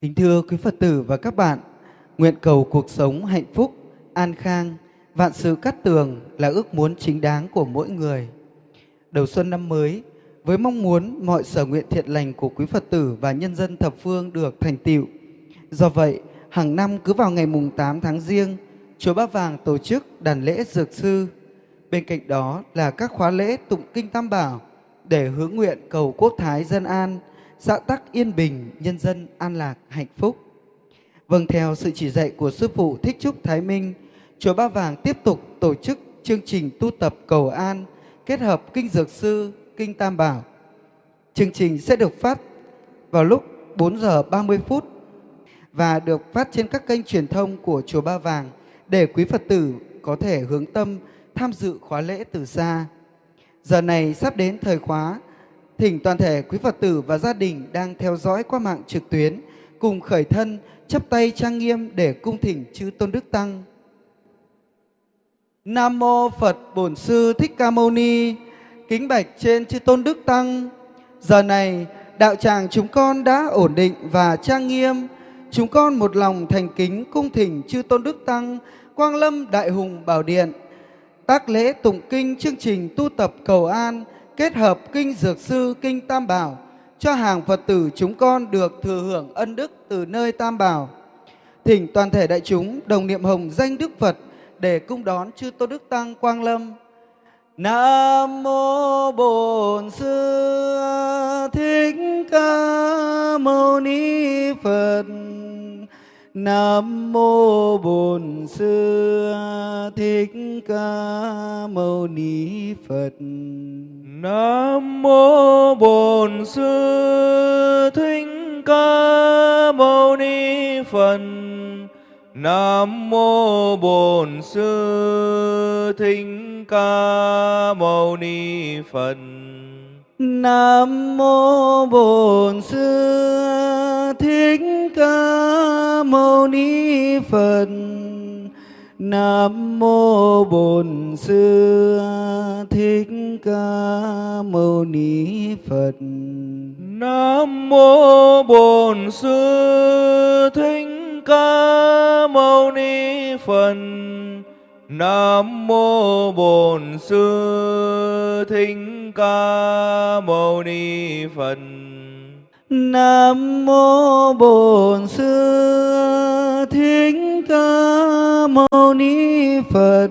Kính thưa quý Phật tử và các bạn, nguyện cầu cuộc sống hạnh phúc, an khang, vạn sự cát tường là ước muốn chính đáng của mỗi người. Đầu xuân năm mới, với mong muốn mọi sở nguyện thiện lành của quý Phật tử và nhân dân thập phương được thành tựu. Do vậy, hàng năm cứ vào ngày mùng 8 tháng riêng, Chùa Ba Vàng tổ chức đàn lễ dược sư. Bên cạnh đó là các khóa lễ tụng kinh Tam Bảo để hướng nguyện cầu quốc thái dân an, xã tắc yên bình, nhân dân an lạc, hạnh phúc. Vâng, theo sự chỉ dạy của Sư Phụ Thích Trúc Thái Minh, Chùa Ba Vàng tiếp tục tổ chức chương trình tu tập cầu an kết hợp Kinh Dược Sư, Kinh Tam Bảo. Chương trình sẽ được phát vào lúc 4 giờ 30 phút và được phát trên các kênh truyền thông của Chùa Ba Vàng để quý Phật tử có thể hướng tâm tham dự khóa lễ từ xa. Giờ này sắp đến thời khóa, thỉnh toàn thể quý Phật tử và gia đình đang theo dõi qua mạng trực tuyến, cùng khởi thân, chắp tay trang nghiêm để cung thỉnh chư Tôn Đức Tăng. Nam mô Phật Bổn Sư Thích Ca Mâu Ni. Kính bạch trên chư Tôn Đức Tăng. Giờ này, đạo tràng chúng con đã ổn định và trang nghiêm. Chúng con một lòng thành kính cung thỉnh chư Tôn Đức Tăng, Quang Lâm Đại Hùng Bảo Điện. Tác lễ tụng kinh chương trình tu tập cầu an kết hợp kinh dược sư, kinh Tam Bảo, cho hàng Phật tử chúng con được thừa hưởng ân đức từ nơi Tam Bảo. Thỉnh toàn thể đại chúng đồng niệm hồng danh Đức Phật để cung đón chư Tôn Đức Tăng Quang Lâm. Nam mô Bổn Sư Thích Ca Mâu Ni Phật. Nam mô Bổn Sư Thích Ca Mâu Ni Phật. Nam mô Bổn Sư Thích Ca Mâu Ni Phật. Nam mô Bổn Sư Thích Ca Mâu Ni Phật. Nam mô Bổn Sư Thích Ca Mâu Ni Phật. Nam mô Bổn Sư Thích Ca Mâu Ni Phật. Nam mô Bổn Sư Thích Ca Mâu Ni Phật. Nam mô Bổn Sư Thích Ca Mâu Ni Phật. Nam mô Bổn Sư Thích Ca Mâu Ni Phật.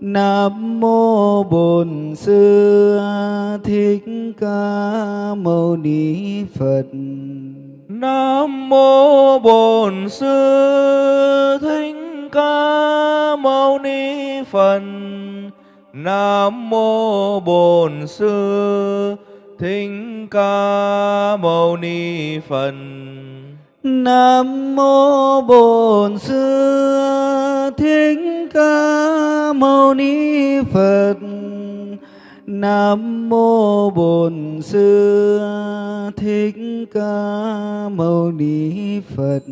Nam mô Bổn Sư Thích Ca Mâu Ni Phật. Nam mô Bổn Sư Thích Ca Mâu Ni Phật. Nam mô Bổn Sư Thích Ca Mâu Ni Phật. Nam mô Bổn Sư Thích Ca Mâu Ni Phật. Nam mô Bổn Sư Thích Ca Mâu Ni Phật.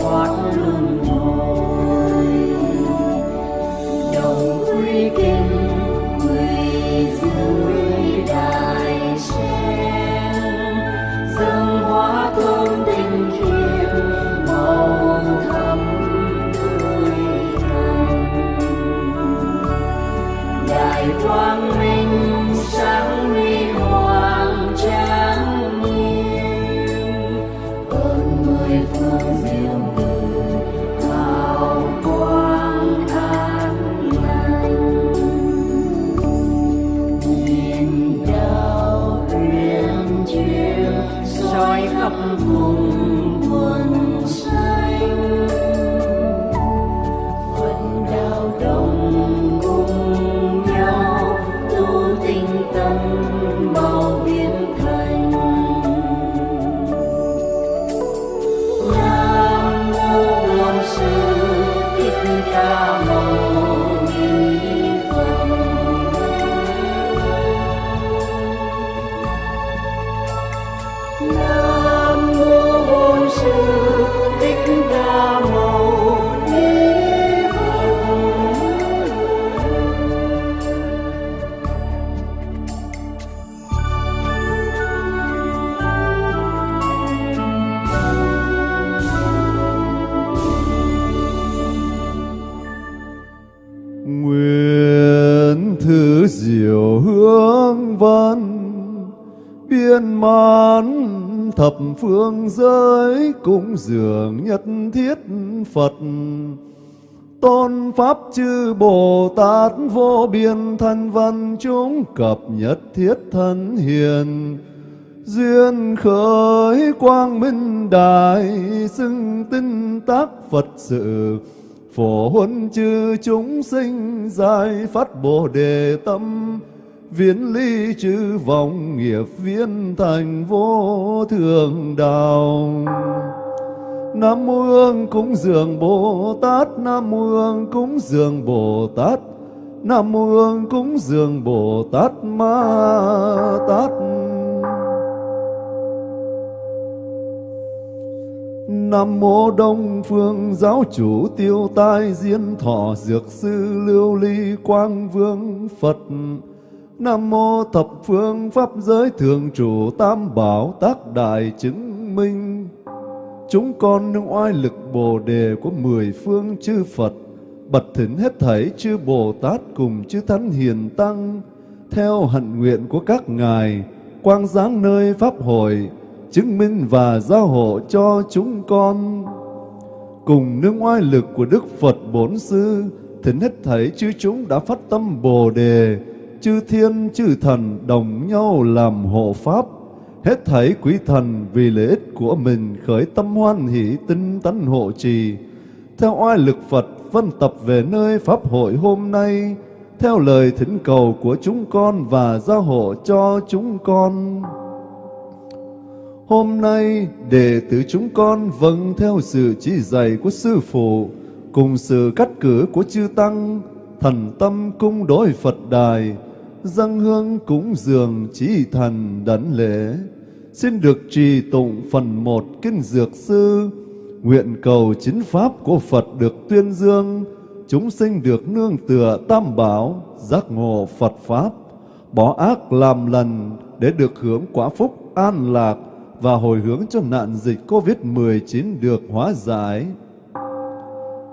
Thoát luân hồi. Đồng quy kinh cúng dường nhất thiết Phật. Tôn pháp chư Bồ Tát vô biên thanh văn chúng cập nhất thiết thân hiền. Duyên khởi quang minh đại xưng tinh tác Phật sự. Phổ huân chư chúng sinh giải phát bồ đề tâm viễn ly chư vọng nghiệp viên thành vô thường đạo Nam mô Hương cúng dường Bồ Tát, Nam mô Hương cúng dường Bồ Tát, Nam mô Hương cúng dường Bồ Tát Ma Tát. Nam mô Đông Phương Giáo chủ Tiêu Tai Diên Thọ Dược sư Lưu Ly Quang Vương Phật. Nam mô Thập Phương Pháp Giới Thường trụ Tam Bảo Tác Đại Chứng Minh. Chúng con nương oai lực Bồ Đề của mười phương chư Phật Bật thỉnh hết thảy chư Bồ Tát cùng chư Thánh Hiền Tăng, Theo hạnh nguyện của các ngài, Quang giáng nơi Pháp hội, Chứng minh và giao hộ cho chúng con. Cùng nương oai lực của Đức Phật Bốn Sư, Thỉnh hết thảy chư chúng đã phát tâm Bồ Đề Chư thiên chư thần đồng nhau làm hộ Pháp Hết thảy quý thần vì lợi ích của mình khởi tâm hoan hỷ tinh tấn hộ trì. Theo oai lực Phật phân tập về nơi Pháp hội hôm nay, theo lời thỉnh cầu của chúng con và gia hộ cho chúng con. Hôm nay, đệ tử chúng con vâng theo sự chỉ dạy của Sư Phụ, cùng sự cắt cử của chư Tăng, thần tâm cung đối Phật đài, dâng hương cúng dường trí thần đảnh lễ. Xin được trì tụng phần một Kinh Dược Sư, nguyện cầu chính pháp của Phật được tuyên dương, chúng sinh được nương tựa tam bảo, giác ngộ Phật Pháp, bỏ ác làm lành để được hưởng quả phúc an lạc và hồi hướng cho nạn dịch Covid-19 được hóa giải.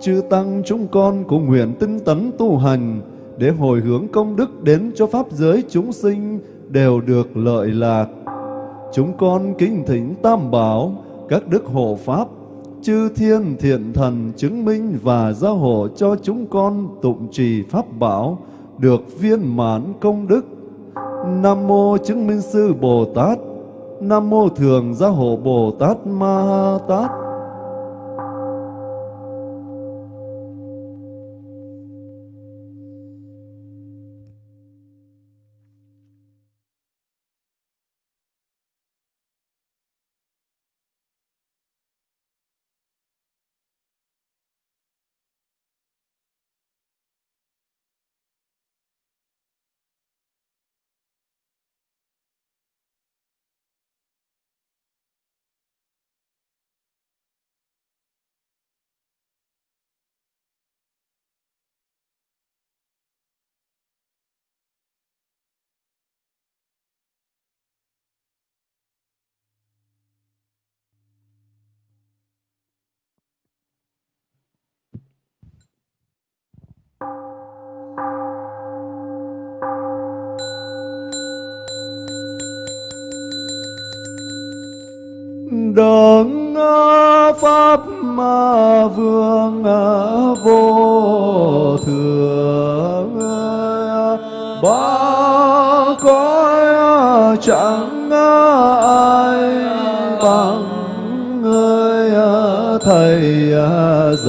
Chư Tăng chúng con cũng nguyện tinh tấn tu hành để hồi hướng công đức đến cho Pháp giới chúng sinh đều được lợi lạc. Chúng con kính thỉnh Tam Bảo, các đức hộ Pháp, chư thiên thiện thần chứng minh và gia hộ cho chúng con tụng trì Pháp Bảo được viên mãn công đức. Nam Mô Chứng Minh Sư Bồ Tát, Nam Mô Thường Gia Hộ Bồ Tát Ma Tát.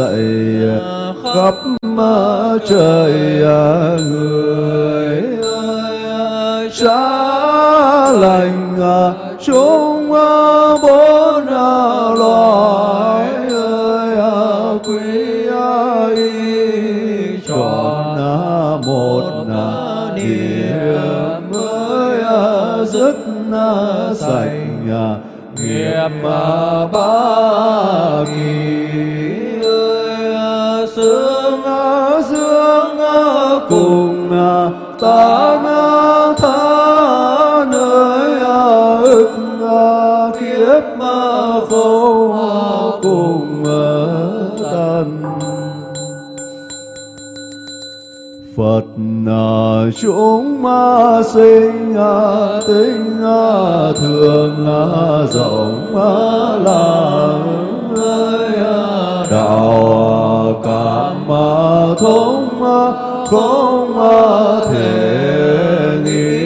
Dậy, khắp trời à, người ơi cha lành à, chúng à, bốn loài ơi quý y chọn một niệm mới dứt sạch nghiệp ba cùng à, na tha nơi à ức à, kiếp khổ cùng tan Phật là chúng ma sinh à, tính à, thường rộng làng ơi đạo cảm thông không thể nghĩ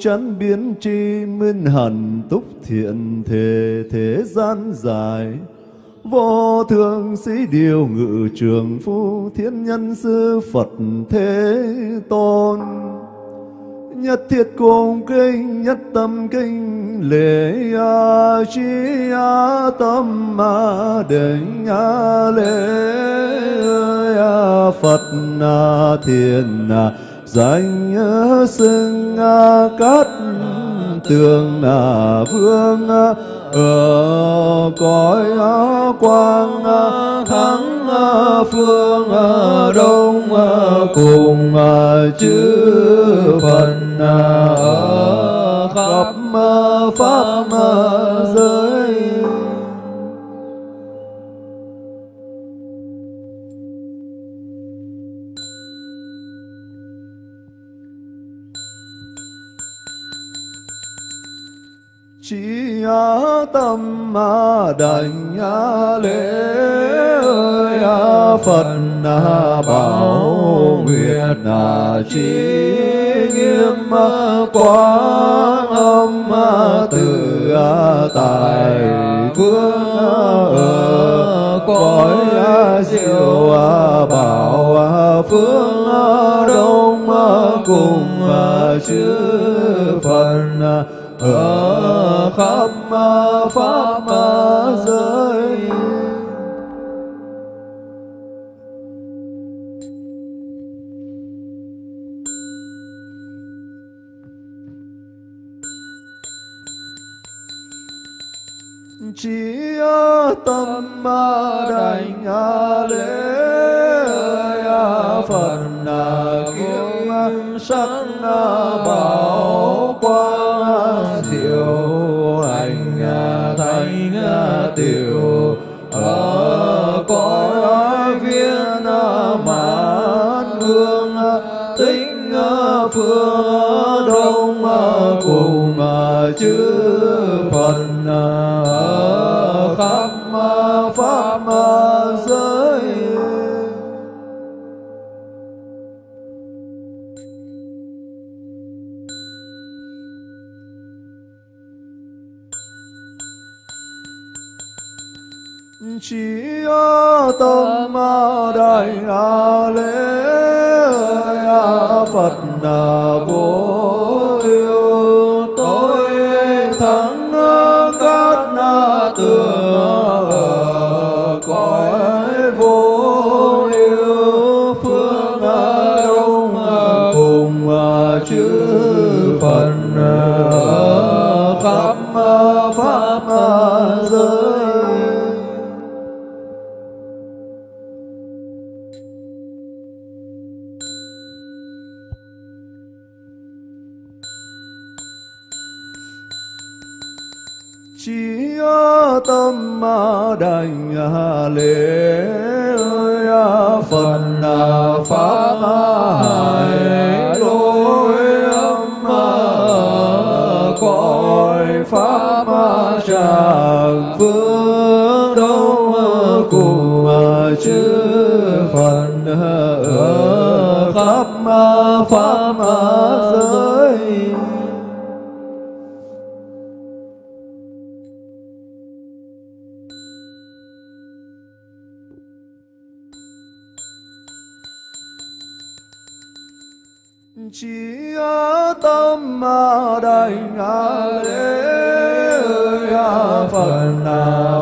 chán biến tri minh hẳn túc thiện thể thế gian dài. Vô thượng sĩ điều ngự trường phu thiên nhân sư Phật thế tôn. Nhất thiết cung kinh, nhất tâm kinh, lễ a chi a tâm a định a lễ a phật a thiền a danh xưng cát tường a vương ở cõi quang thắng phương đông cùng chư phật ở khắp pháp giới tâm mà đảnh a lễ ơi. Phật a bảo nguyện a chi nghiêm quang âm từ tài phương ở cõi diệu bảo phương đông cùng chư phật ở khắp pháp giới. Chỉ tâm ma đảnh lễ phật kiêu sắc bảo quan tiểu ở cõi viên mãn hương tính phương đông cùng chư phật. tâm ma đại a lễ a phật vô đành à, lễ ơi à, phật à, pháp hải đối âm cõi pháp tràng phương đông cùng chư phật khắp pháp ma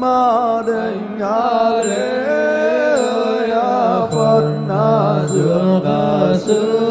ma đình a lễ ơi a phật a dược a sư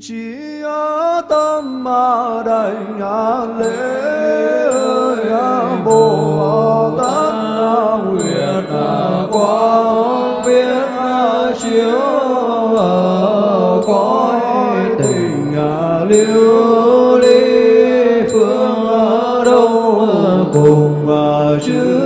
chỉ ở tâm mà đại ngã lễ ơi a bồ tát a nguyện a à, quang biết a chiếu à cõi tình à lưu ly phương a đâu cùng à chư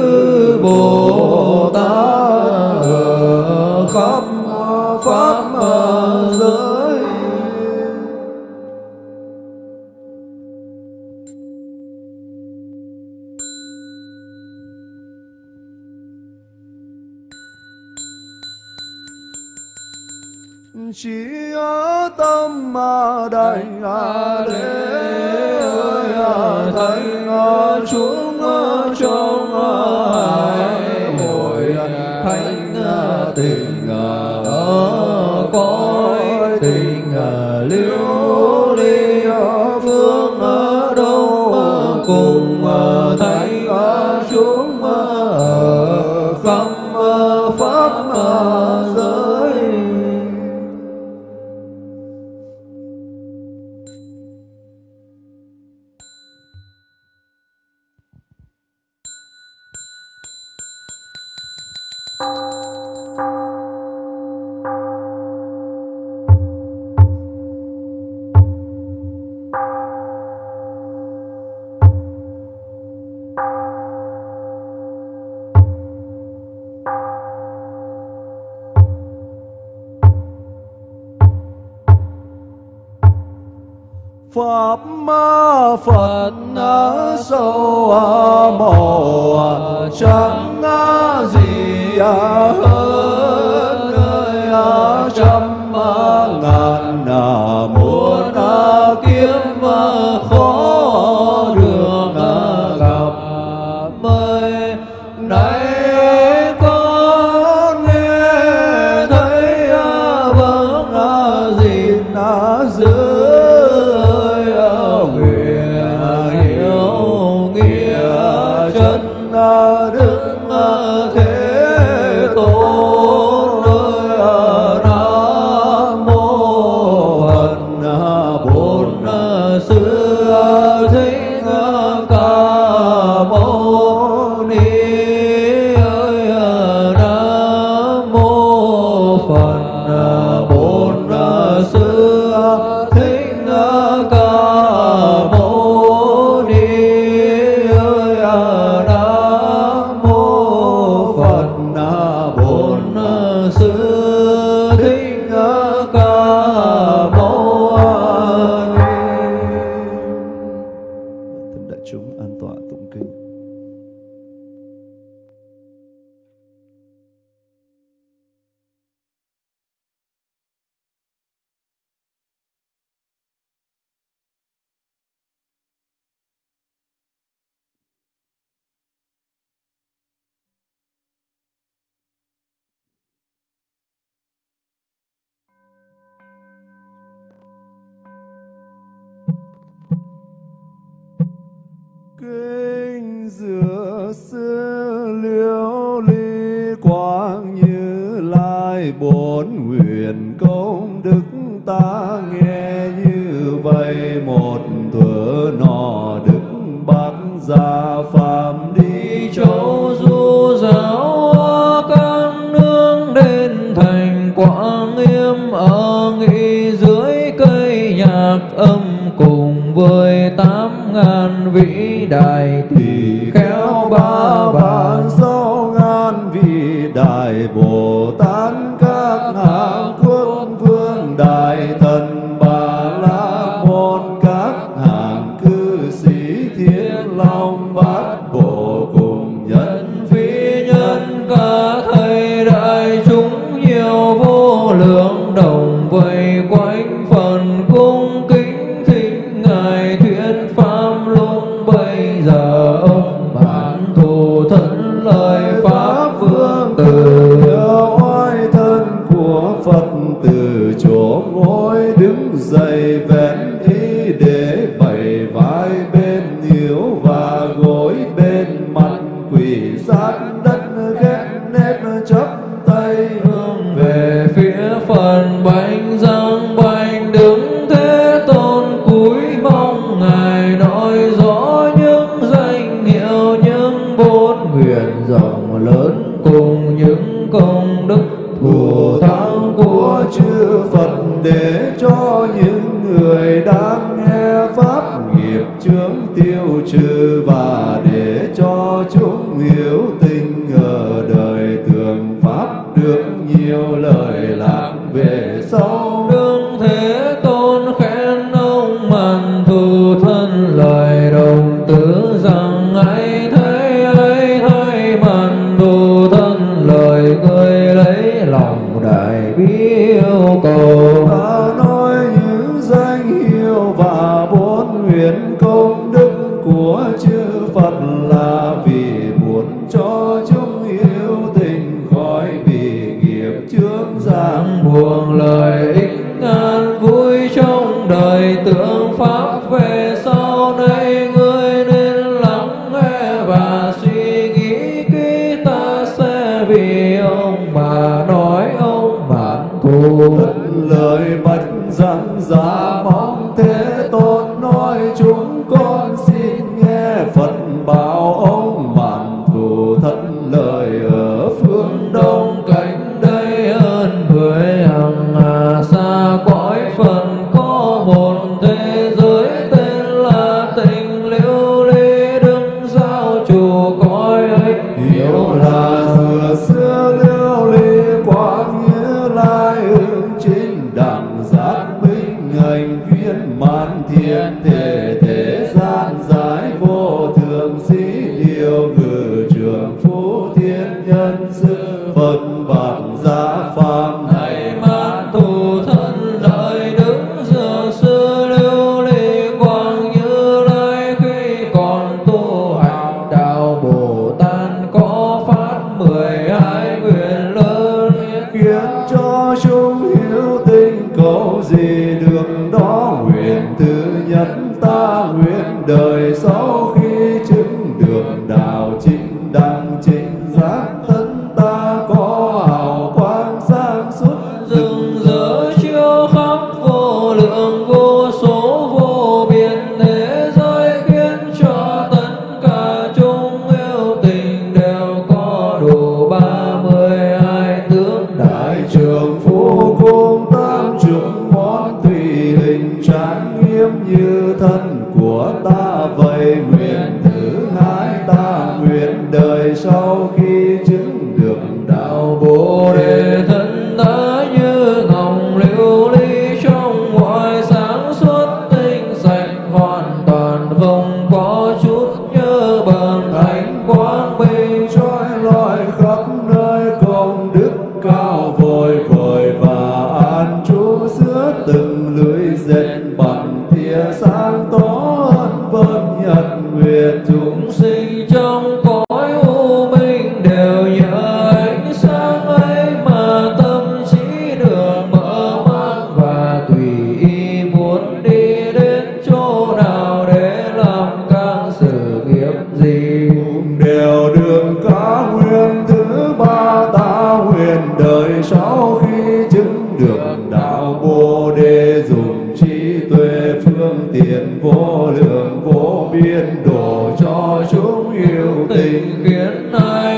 đời sau khi chứng được đạo bồ đề dùng trí tuệ phương tiện vô lượng vô biên đổ cho chúng yêu tình. Khiến ai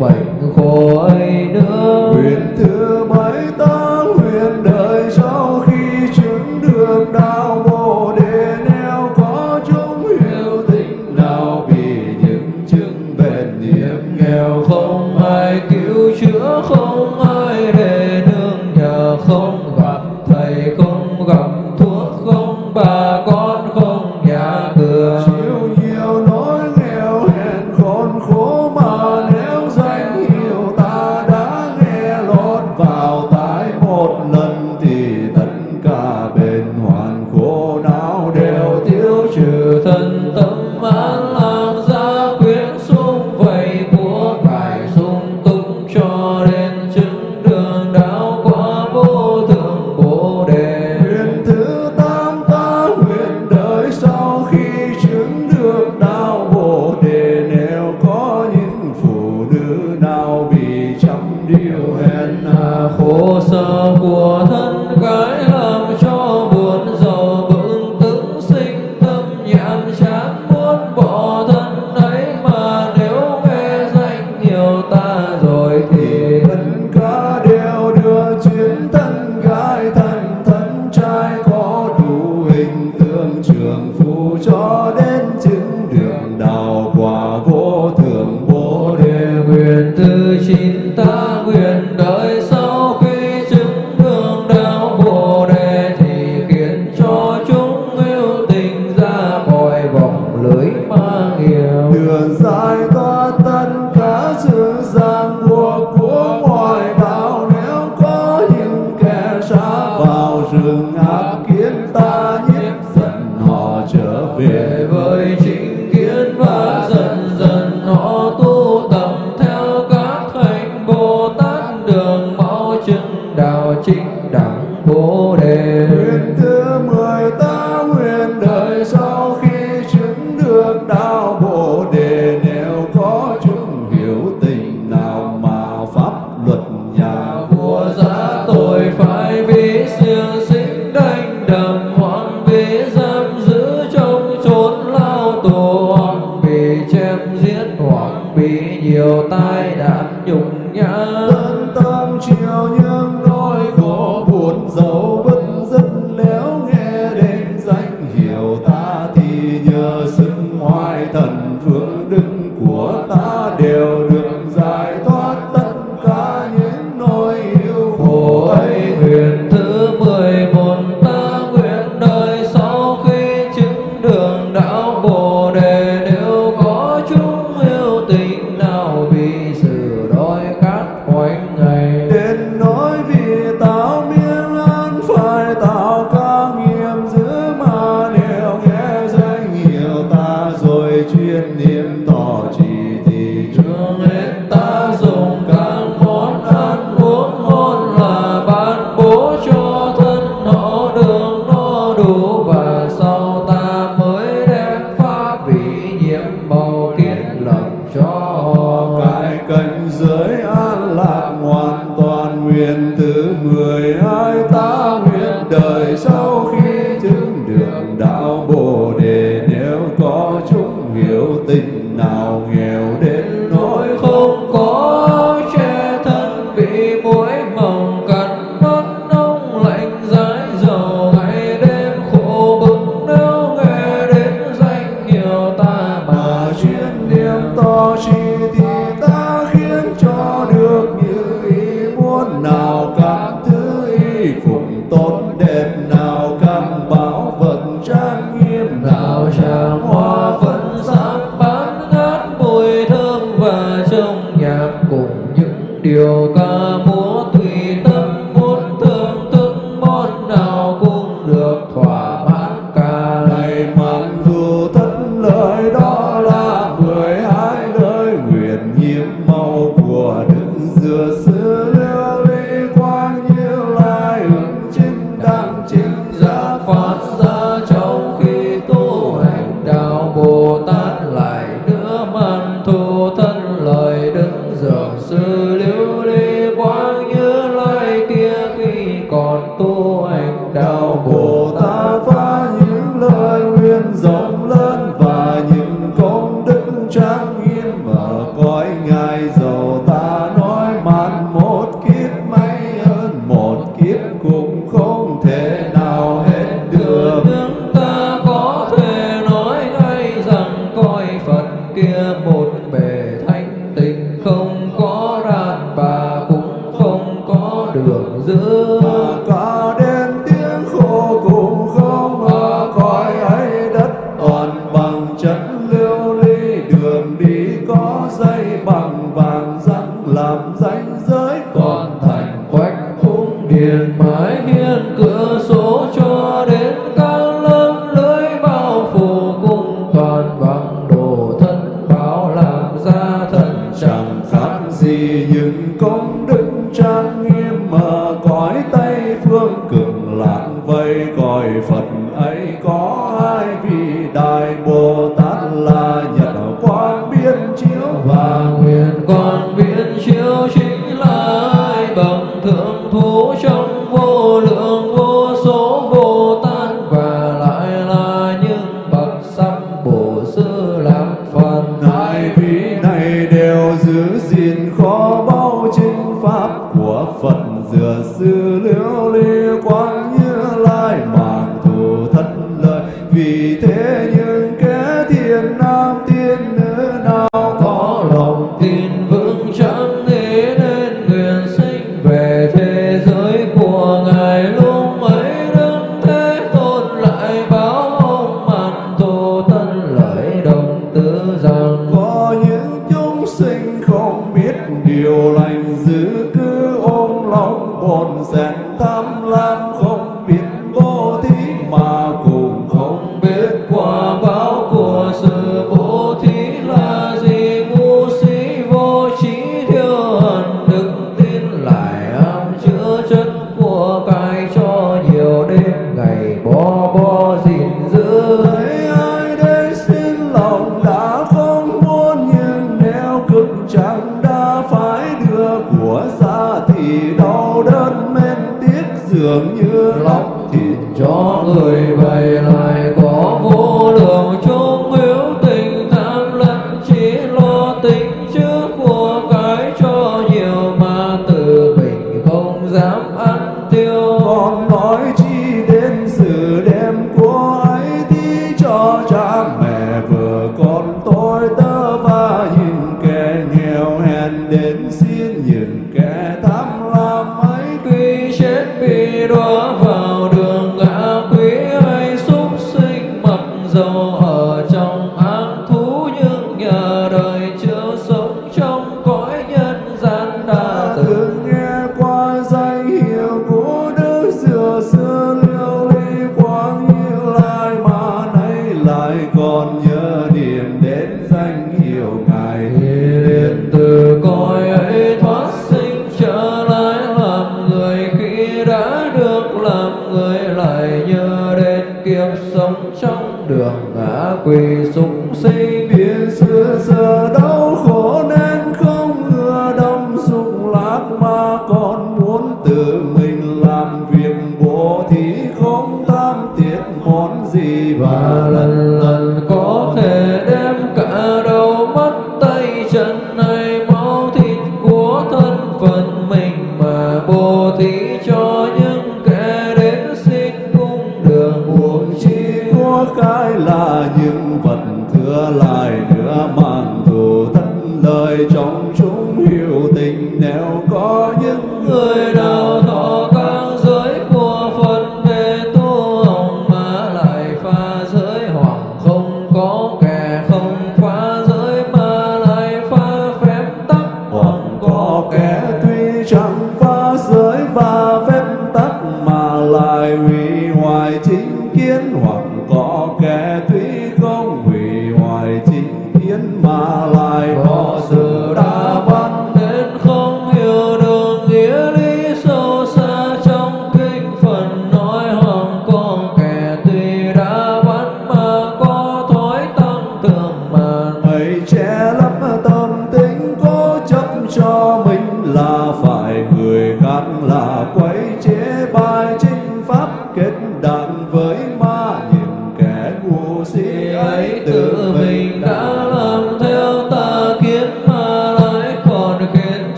bệnh khỏi ấy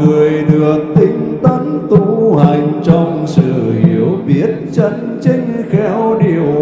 người được tinh tấn tu hành trong sự hiểu biết chân chính khéo điều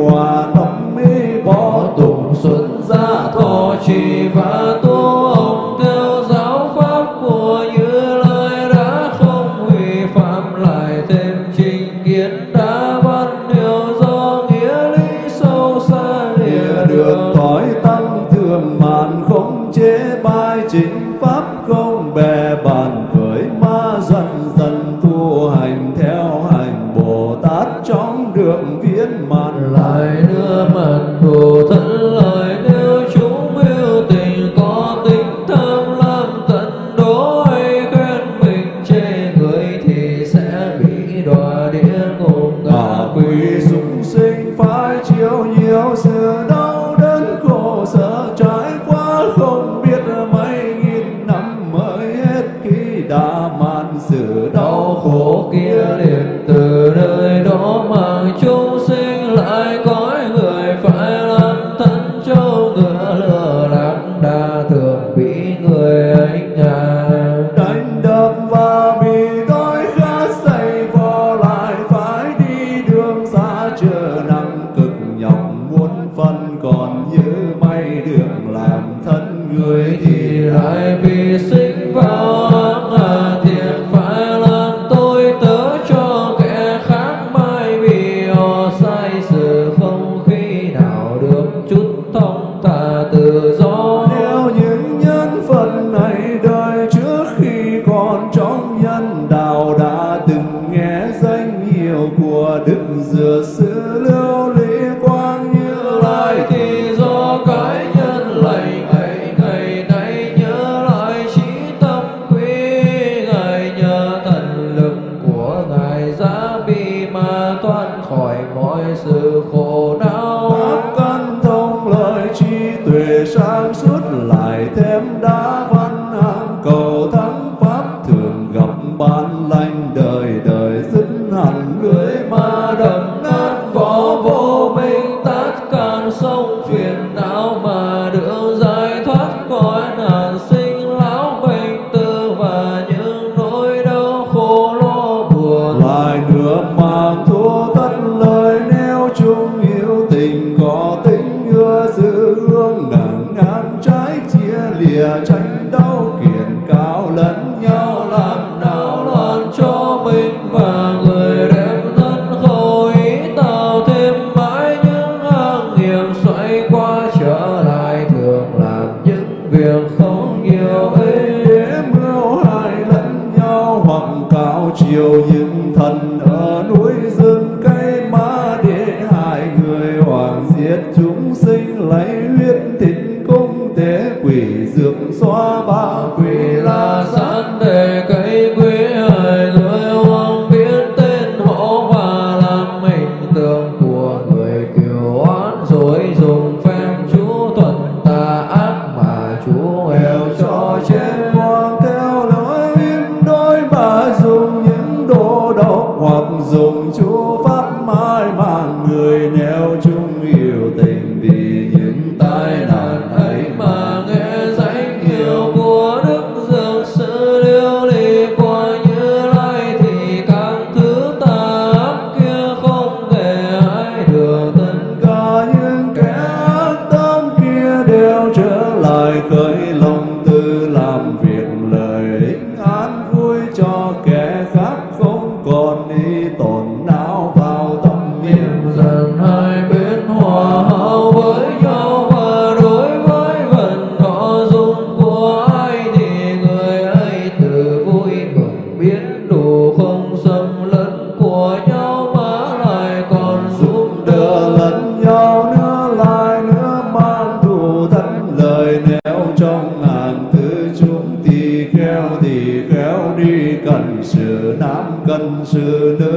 trong ngàn thứ chúng tỳ kheo tỳ kheo đi, cần sự nam cần sự nữ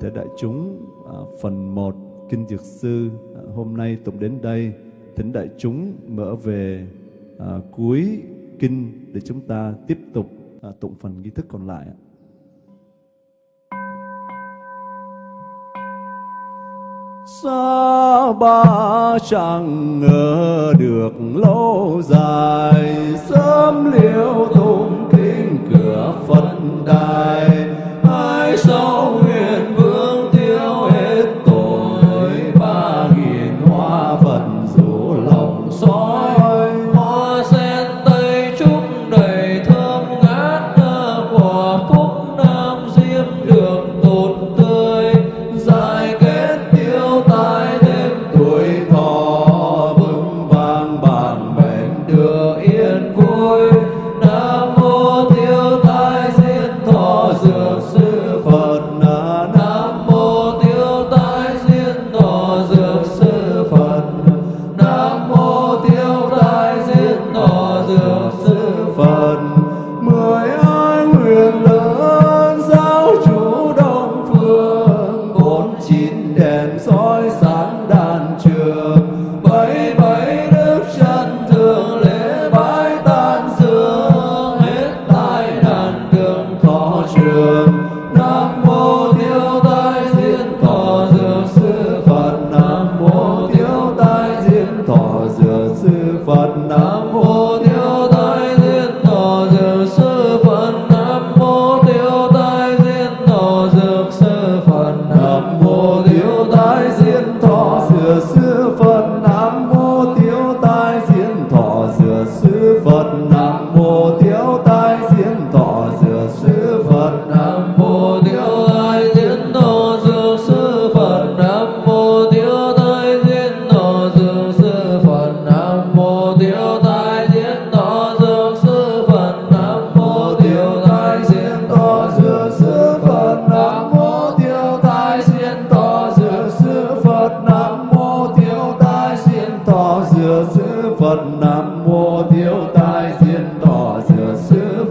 toàn thể đại chúng à, phần 1 Kinh Dược Sư à, hôm nay tụng đến đây. Thỉnh đại chúng mở về à, cuối kinh để chúng ta tiếp tục à, tụng phần nghi thức còn lại. Xa ba chẳng ngờ được lâu dài, sớm liêu tụng kinh cửa phân đài, ai sau nguyện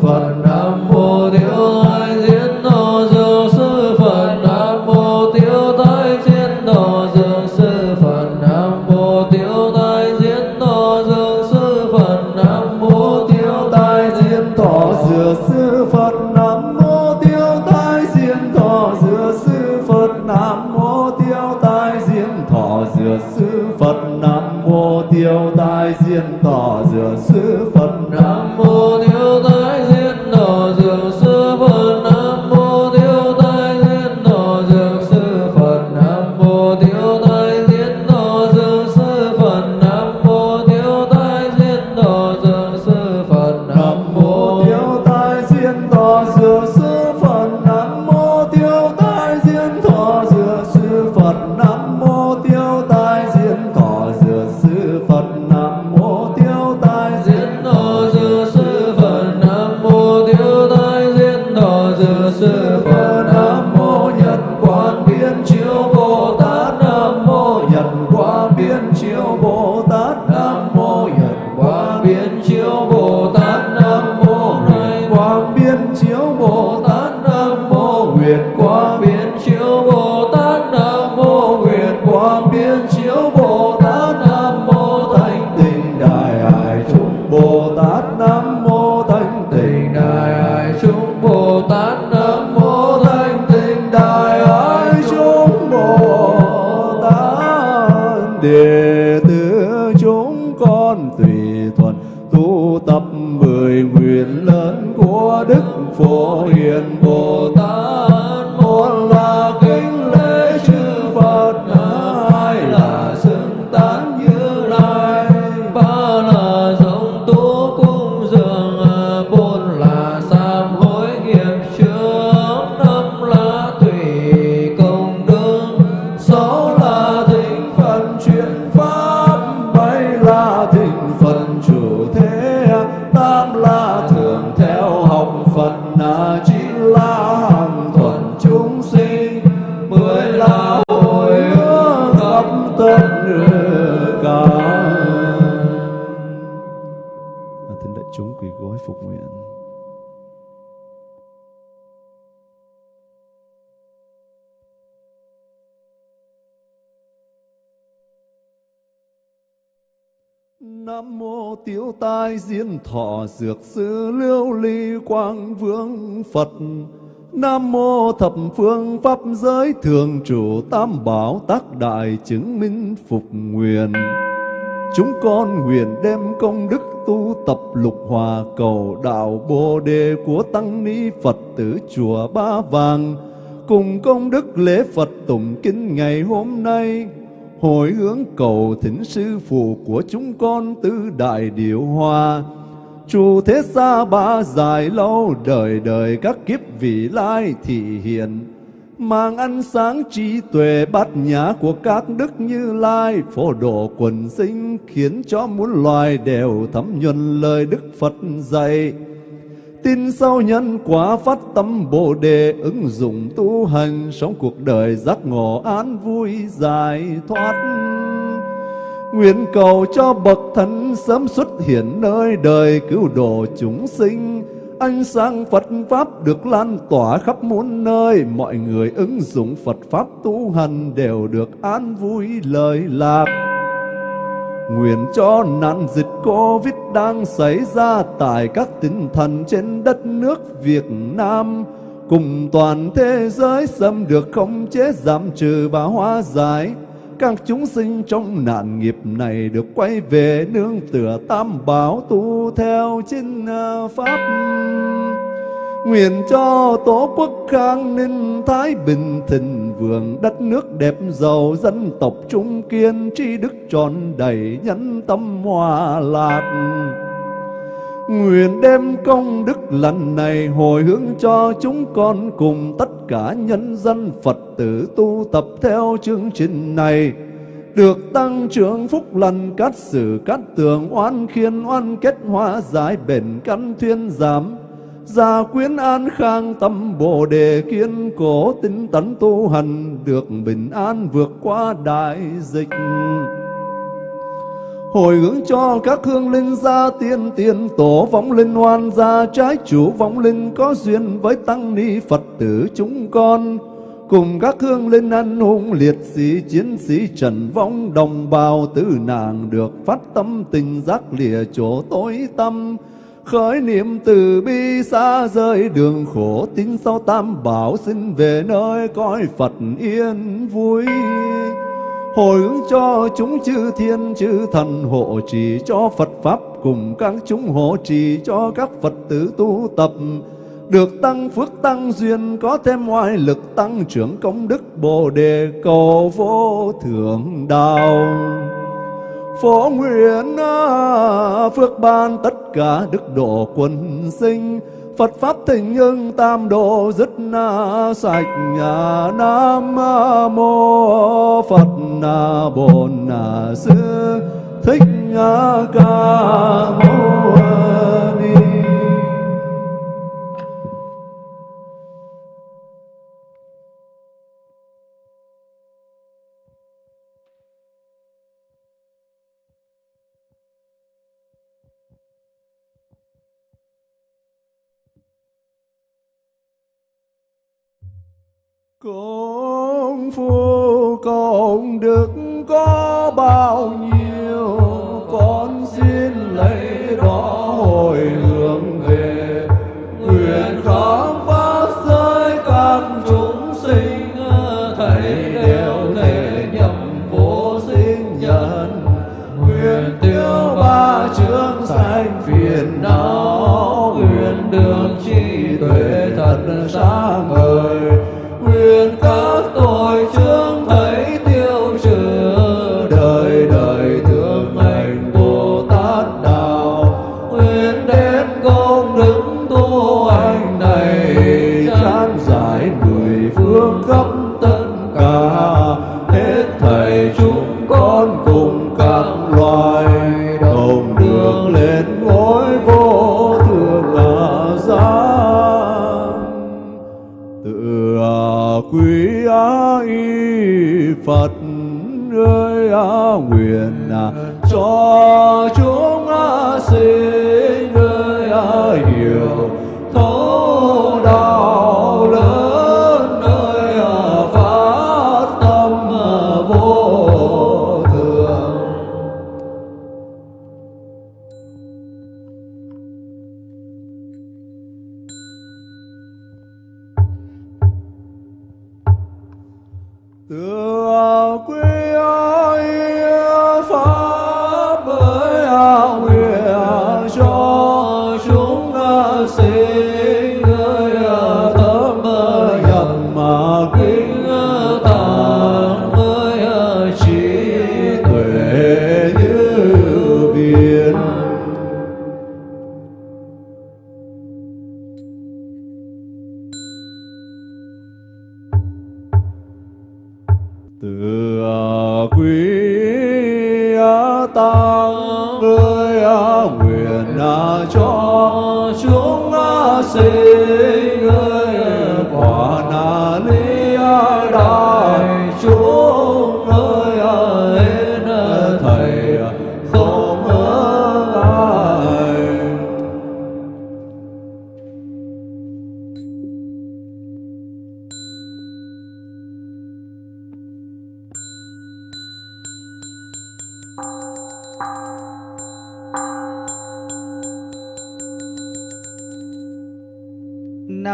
পানা tam la thường theo học phật na chi la Nam mô tiểu tai diên thọ dược sư liêu ly quang vương Phật. Nam mô thập phương pháp giới thường trụ tam bảo tác đại chứng minh phục nguyện. Chúng con nguyện đem công đức tu tập lục hòa cầu đạo Bồ đề của tăng ni Phật tử chùa Ba Vàng cùng công đức lễ Phật tụng kinh ngày hôm nay hồi hướng cầu thỉnh sư phụ của chúng con tứ đại điệu hoa chu thế xa ba dài lâu đời đời các kiếp vị lai thị hiện mang ánh sáng trí tuệ bát nhã của các đức như lai, phổ độ quần sinh khiến cho muôn loài đều thấm nhuần lời đức phật dạy. Tin sau nhân quả phát tâm Bồ Đề ứng dụng tu hành Sống cuộc đời giác ngộ an vui giải thoát. Nguyện cầu cho bậc thánh sớm xuất hiện nơi đời cứu độ chúng sinh. Ánh sáng Phật Pháp được lan tỏa khắp muôn nơi. Mọi người ứng dụng Phật Pháp tu hành đều được an vui lời lạc. Nguyện cho nạn dịch Covid đang xảy ra tại các tỉnh thành trên đất nước Việt Nam, cùng toàn thế giới xâm được khống chế giảm trừ và hóa giải. Các chúng sinh trong nạn nghiệp này được quay về nương tựa tam bảo tu theo chính à, pháp. Nguyện cho Tổ quốc khang ninh thái bình thịnh vượng đất nước đẹp giàu dân tộc trung kiên, tri đức tròn đầy nhân tâm hòa lạc. Nguyện đem công đức lần này hồi hướng cho chúng con cùng tất cả nhân dân Phật tử tu tập theo chương trình này được tăng trưởng phúc lành, cát sử, cát tường, oan khiên, oan kết, hóa giải bền căn, thuyên giảm gia quyến an khang tâm bồ đề kiên cố tinh tấn tu hành, được bình an vượt qua đại dịch. Hồi hướng cho các hương linh gia tiên tiền tổ vong linh oan gia trái chủ vong linh có duyên với tăng ni phật tử chúng con. Cùng các hương linh anh hùng liệt sĩ, chiến sĩ trần vong đồng bào tử nàng được phát tâm tình giác lìa chỗ tối tâm khởi niệm từ bi xa rời đường khổ tin sau tam bảo xin về nơi cõi phật yên vui. Hồi hướng cho chúng chư thiên, chư thần hộ trì cho Phật Pháp, cùng các chúng hộ trì cho các Phật tử tu tập. Được tăng phước tăng duyên, có thêm ngoại lực tăng trưởng công đức bồ đề cầu vô thượng đạo phổ nguyện à, phước ban tất cả đức độ quần sinh. Phật pháp thịnh hưng tam độ dứt na sạch nhà Nam à, mô Phật na Bổn na Sư Thích Ca Mâu Ni. Bao Phật ơi nguyện à, cho chúng sinh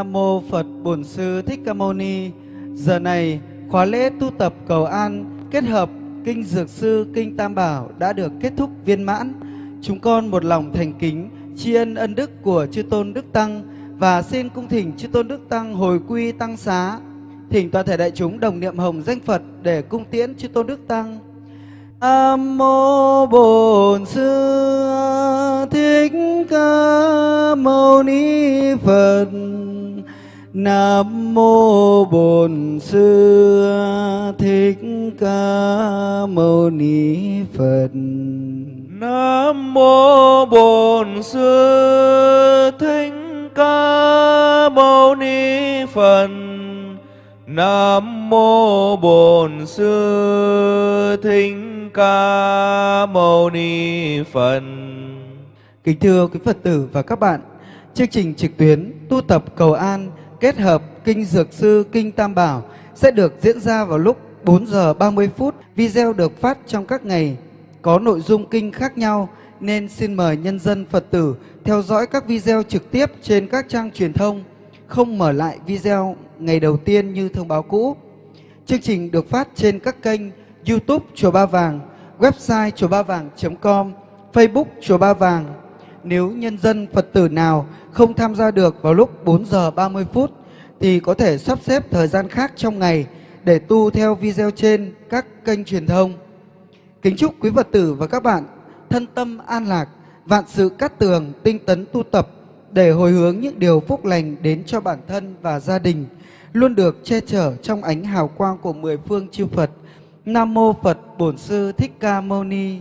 Nam mô Phật Bổn Sư Thích Ca Mâu Ni. Giờ này, khóa lễ tu tập cầu an kết hợp kinh Dược Sư, kinh Tam Bảo đã được kết thúc viên mãn. Chúng con một lòng thành kính tri ân ân đức của chư tôn Đức Tăng và xin cung thỉnh chư tôn Đức Tăng hồi quy tăng xá. Thỉnh toàn thể đại chúng đồng niệm hồng danh Phật để cung tiễn chư tôn Đức Tăng. Nam mô Bổn Sư Thích Ca Mâu Ni Phật. Nam mô Bổn Sư Thích Ca Mâu Ni Phật. Nam mô Bổn Sư Thích Ca Mâu Ni Phật. Nam mô Bổn Sư Thích Ca Mâu Ni Phật. Kính thưa quý Phật tử và các bạn, chương trình trực tuyến tu tập cầu an kết hợp kinh Dược Sư, kinh Tam Bảo sẽ được diễn ra vào lúc 4 giờ 30 phút. Video được phát trong các ngày có nội dung kinh khác nhau nên xin mời nhân dân Phật tử theo dõi các video trực tiếp trên các trang truyền thông, không mở lại video ngày đầu tiên như thông báo cũ. Chương trình được phát trên các kênh YouTube Chùa Ba Vàng, website chùa ba vàng.com, Facebook Chùa Ba Vàng. Nếu nhân dân Phật tử nào không tham gia được vào lúc 4 giờ 30 phút thì có thể sắp xếp thời gian khác trong ngày để tu theo video trên các kênh truyền thông. Kính chúc quý Phật tử và các bạn thân tâm an lạc, vạn sự cát tường, tinh tấn tu tập để hồi hướng những điều phúc lành đến cho bản thân và gia đình, luôn được che chở trong ánh hào quang của mười phương chư Phật. Nam mô Phật Bổn Sư Thích Ca Mâu Ni.